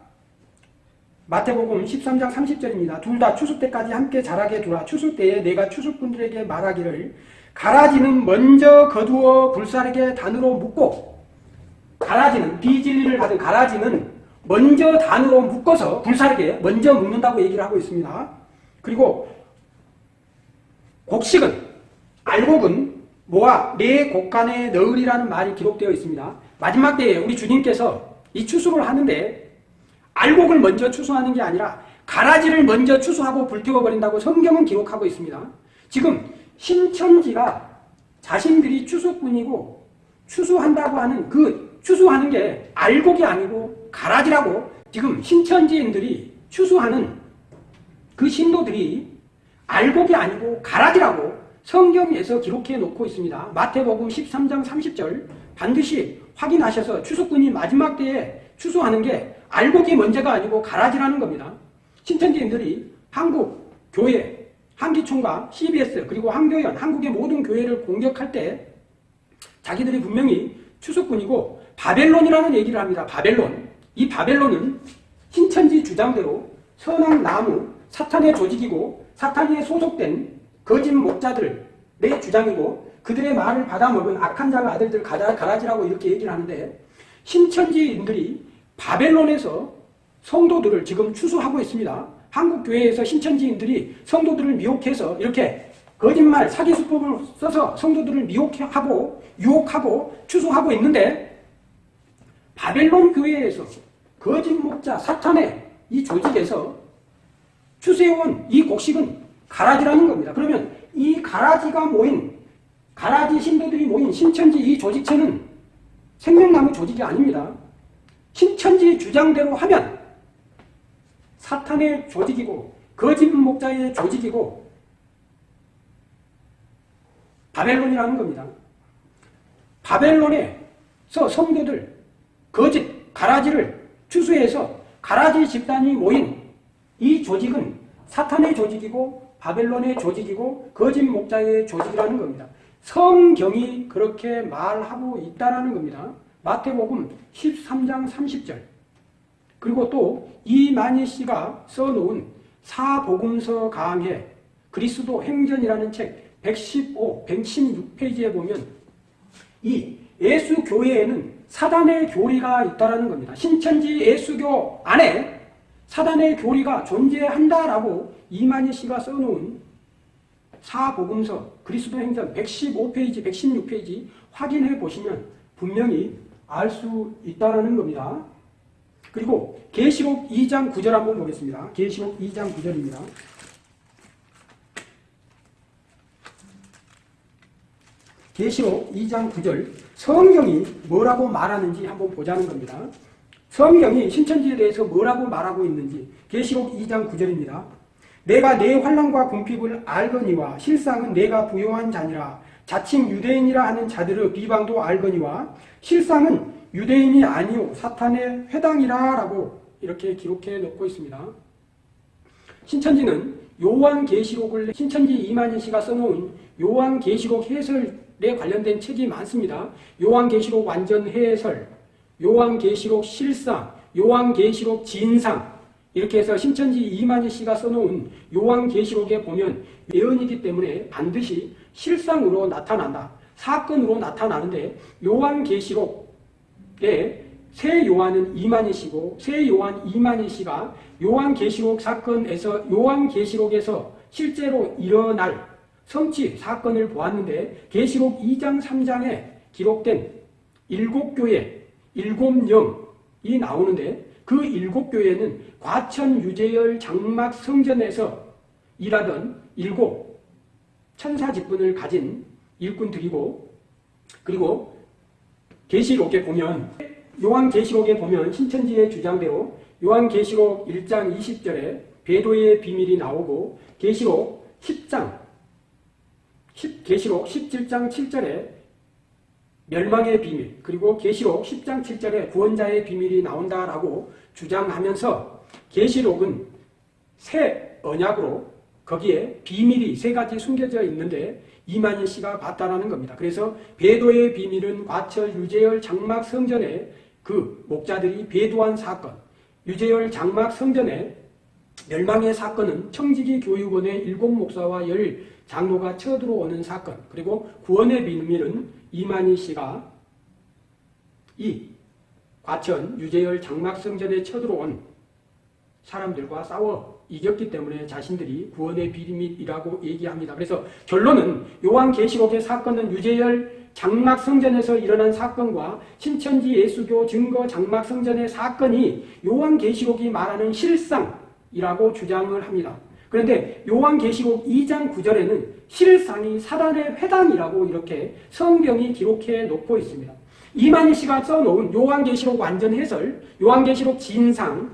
마태복음 13장 30절입니다. 둘 다 추수 때까지 함께 자라게 두라. 추수 때에 내가 추수꾼들에게 말하기를 가라지는 먼저 거두어 불사르게 단으로 묶고 가라지는 비진리를 받은 가라지는 먼저 단으로 묶어서 불사르게 먼저 묶는다고 얘기를 하고 있습니다. 그리고 곡식은 알곡은 모아 내 곡간에 넣으리라는 말이 기록되어 있습니다. 마지막 때에 우리 주님께서 이 추수를 하는데 알곡을 먼저 추수하는 게 아니라 가라지를 먼저 추수하고 불태워버린다고 성경은 기록하고 있습니다. 지금 신천지가 자신들이 추수꾼이고 추수한다고 하는 그 추수하는 게 알곡이 아니고 가라지라고 지금 신천지인들이 추수하는 그 신도들이 알곡이 아니고 가라지라고 성경에서 기록해 놓고 있습니다. 마태복음 13장 30절 반드시 확인하셔서 추수꾼이 마지막 때에 추수하는 게 알곡이 먼저가 아니고 가라지라는 겁니다. 신천지인들이 한국 교회, 한기총과 CBS 그리고 한교연, 한국의 모든 교회를 공격할 때 자기들이 분명히 추수꾼이고 바벨론이라는 얘기를 합니다. 바벨론. 이 바벨론은 신천지 주장대로 선악 나무, 사탄의 조직이고 사탄에 소속된 거짓 목자들의 주장이고 그들의 말을 받아먹은 악한 자가 아들들 가라지라고 이렇게 얘기를 하는데 신천지인들이 바벨론에서 성도들을 지금 추수하고 있습니다. 한국 교회에서 신천지인들이 성도들을 미혹해서 이렇게 거짓말 사기 수법을 써서 성도들을 미혹하고 유혹하고 추수하고 있는데 바벨론 교회에서 거짓 목자 사탄의 이 조직에서 추수해온 이 곡식은 가라지라는 겁니다. 그러면 이 가라지가 모인 가라지 신도들이 모인 신천지 이 조직체는 생명나무 조직이 아닙니다. 신천지 주장대로 하면 사탄의 조직이고 거짓 목자의 조직이고 바벨론이라는 겁니다. 바벨론에서 성도들 거짓 가라지를 추수해서 가라지 집단이 모인 이 조직은 사탄의 조직이고 바벨론의 조직이고 거짓 목자의 조직이라는 겁니다. 성경이 그렇게 말하고 있다는 겁니다. 마태복음 13장 30절 그리고 또 이만희 씨가 써놓은 사복음서 강해 그리스도 행전이라는 책 115, 116페이지에 보면 이 예수 교회에는 사단의 교리가 있다는 겁니다. 신천지 예수교 안에 사단의 교리가 존재한다라고 이만희 씨가 써놓은 사복음서 그리스도 행전 115페이지, 116페이지 확인해 보시면 분명히 알 수 있다는 겁니다. 그리고 계시록 2장 9절 한번 보겠습니다. 계시록 2장 9절입니다. 계시록 2장 9절 성경이 뭐라고 말하는지 한번 보자는 겁니다. 성경이 신천지에 대해서 뭐라고 말하고 있는지 계시록 2장 9절입니다. 내가 내 환란과 궁핍을 알거니와 실상은 내가 부요한 자니라 자칭 유대인이라 하는 자들의 비방도 알거니와 실상은 유대인이 아니요 사탄의 회당이라 라고 이렇게 기록해 놓고 있습니다. 신천지는 요한계시록을 신천지 이만희 씨가 써놓은 요한계시록 해설에 관련된 책이 많습니다. 요한계시록 완전 해설, 요한계시록 실상, 요한계시록 진상 이렇게 해서 신천지 이만희 씨가 써놓은 요한계시록에 보면 예언이기 때문에 반드시 실상으로 나타난다. 사건으로 나타나는데 요한계시록 때새 요한은 이만희시고 새 요한 이만희 씨가 요한계시록 사건에서 요한계시록에서 실제로 일어날 성취 사건을 보았는데 계시록 2장 3장에 기록된 일곱 교회 일곱 영이 나오는데 그 일곱 교회는 과천 유재열 장막 성전에서 일하던 일곱 천사 직분을 가진 일꾼들이고 그리고 계시록에 보면 요한 계시록에 보면 신천지의 주장대로 요한 계시록 1장 20절에 배도의 비밀이 나오고 계시록 10장 10, 계시록 17장 7절에 멸망의 비밀 그리고 계시록 10장 7절에 구원자의 비밀이 나온다라고 주장하면서 계시록은 새 언약으로 거기에 비밀이 세 가지 숨겨져 있는데 이만희 씨가 봤다라는 겁니다. 그래서 배도의 비밀은 과철 유재열 장막 성전에 그 목자들이 배도한 사건, 유재열 장막 성전에 멸망의 사건은 청지기 교육원의 일곱 목사와 열 장로가 쳐들어오는 사건, 그리고 구원의 비밀은 이만희 씨가 이 과천 유재열 장막 성전에 쳐들어온 사람들과 싸워 이겼기 때문에 자신들이 구원의 비밀이라고 얘기합니다. 그래서 결론은 요한계시록의 사건은 유재열 장막 성전에서 일어난 사건과 신천지 예수교 증거 장막 성전의 사건이 요한계시록이 말하는 실상이라고 주장을 합니다. 그런데 요한계시록 2장 9절에는 실상이 사단의 회당이라고 이렇게 성경이 기록해 놓고 있습니다. 이만희 씨가 써놓은 요한계시록 완전 해설, 요한계시록 진상,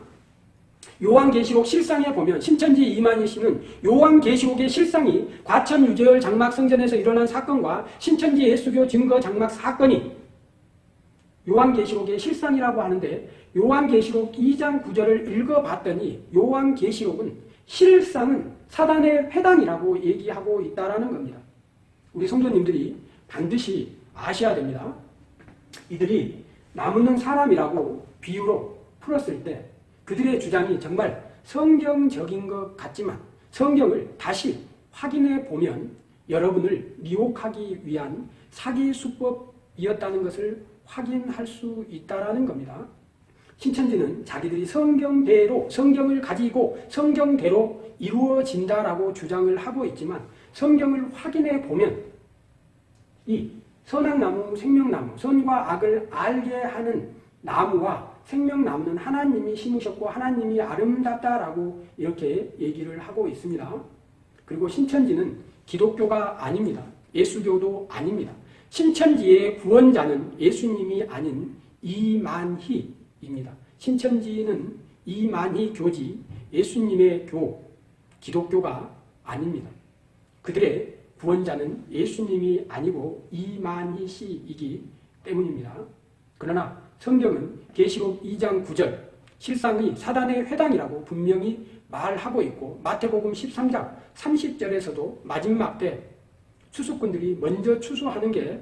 요한계시록 실상에 보면 신천지 이만희 씨는 요한계시록의 실상이 과천 유재열 장막 성전에서 일어난 사건과 신천지 예수교 증거 장막 사건이 요한계시록의 실상이라고 하는데 요한계시록 2장 9절을 읽어봤더니 요한계시록은 실상은 사단의 회당이라고 얘기하고 있다라는 겁니다. 우리 성도님들이 반드시 아셔야 됩니다. 이들이 나무는 사람이라고 비유로 풀었을 때 그들의 주장이 정말 성경적인 것 같지만 성경을 다시 확인해 보면 여러분을 미혹하기 위한 사기 수법이었다는 것을 확인할 수 있다라는 겁니다. 신천지는 자기들이 성경대로 성경을 가지고 성경대로 이루어진다라고 주장을 하고 있지만 성경을 확인해 보면 이 선악나무, 생명나무, 선과 악을 알게 하는 나무와 생명나무는 하나님이 심으셨고 하나님이 아름답다라고 이렇게 얘기를 하고 있습니다. 그리고 신천지는 기독교가 아닙니다. 예수교도 아닙니다. 신천지의 구원자는 예수님이 아닌 이만희 입니다. 신천지는 이만희 교지 예수님의 교 기독교가 아닙니다. 그들의 구원자는 예수님이 아니고 이만희 씨이기 때문입니다. 그러나 성경은 계시록 2장 9절 실상이 사단의 회당이라고 분명히 말하고 있고 마태복음 13장 30절에서도 마지막 때 추수꾼들이 먼저 추수하는 게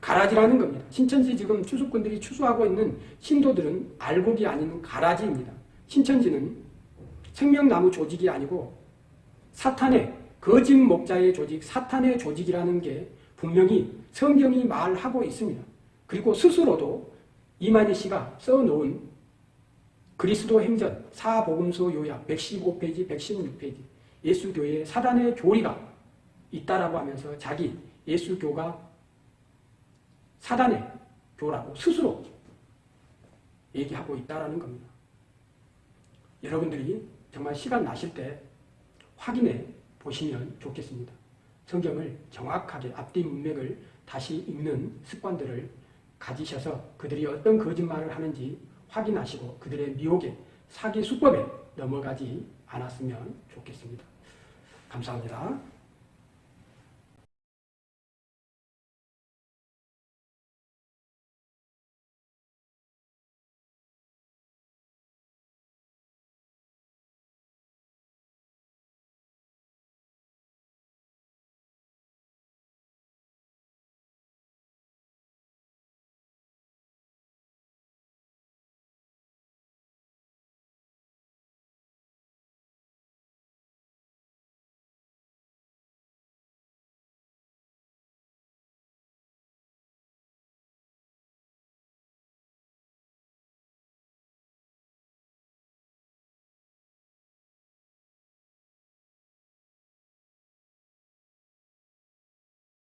가라지라는 겁니다. 신천지 지금 추수꾼들이 추수하고 있는 신도들은 알곡이 아닌 가라지입니다. 신천지는 생명나무 조직이 아니고 사탄의 거짓 목자의 조직, 사탄의 조직이라는 게 분명히 성경이 말하고 있습니다. 그리고 스스로도 이만희 씨가 써놓은 그리스도 행전 사복음서 요약 115페이지, 116페이지 예수교의 사단의 교리가 있다라고 하면서 자기 예수교가 사단의 교라고 스스로 얘기하고 있다라는 겁니다. 여러분들이 정말 시간 나실 때 확인해 보시면 좋겠습니다. 성경을 정확하게 앞뒤 문맥을 다시 읽는 습관들을 가지셔서 그들이 어떤 거짓말을 하는지 확인하시고 그들의 미혹에 사기 수법에 넘어가지 않았으면 좋겠습니다. 감사합니다.